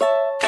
you